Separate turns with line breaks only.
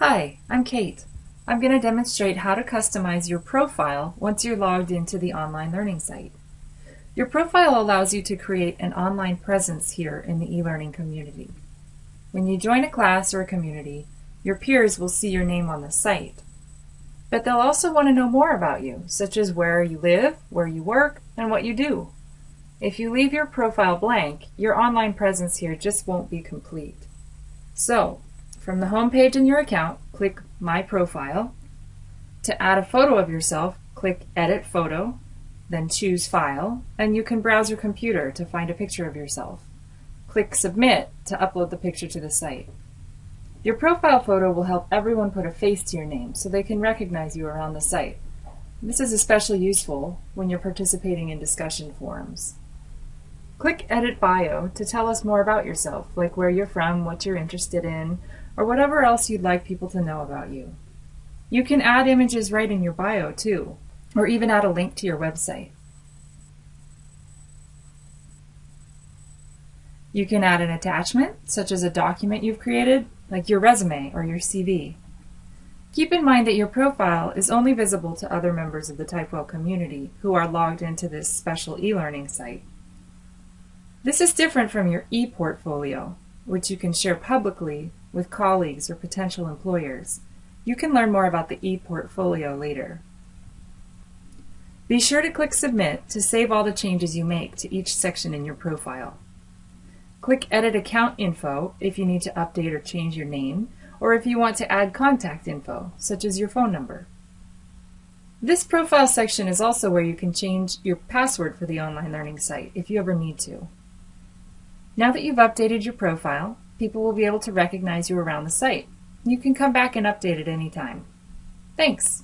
Hi, I'm Kate. I'm going to demonstrate how to customize your profile once you're logged into the online learning site. Your profile allows you to create an online presence here in the e-learning community. When you join a class or a community, your peers will see your name on the site. But they'll also want to know more about you, such as where you live, where you work, and what you do. If you leave your profile blank, your online presence here just won't be complete. So, from the home page in your account, click My Profile. To add a photo of yourself, click Edit Photo, then choose File, and you can browse your computer to find a picture of yourself. Click Submit to upload the picture to the site. Your profile photo will help everyone put a face to your name so they can recognize you around the site. This is especially useful when you're participating in discussion forums. Click Edit Bio to tell us more about yourself, like where you're from, what you're interested in, or whatever else you'd like people to know about you. You can add images right in your bio too, or even add a link to your website. You can add an attachment, such as a document you've created, like your resume or your CV. Keep in mind that your profile is only visible to other members of the Typewell community who are logged into this special e-learning site. This is different from your e-portfolio, which you can share publicly with colleagues or potential employers. You can learn more about the e-portfolio later. Be sure to click Submit to save all the changes you make to each section in your profile. Click Edit Account Info if you need to update or change your name, or if you want to add contact info, such as your phone number. This profile section is also where you can change your password for the online learning site if you ever need to. Now that you've updated your profile, people will be able to recognize you around the site. You can come back and update at any time. Thanks!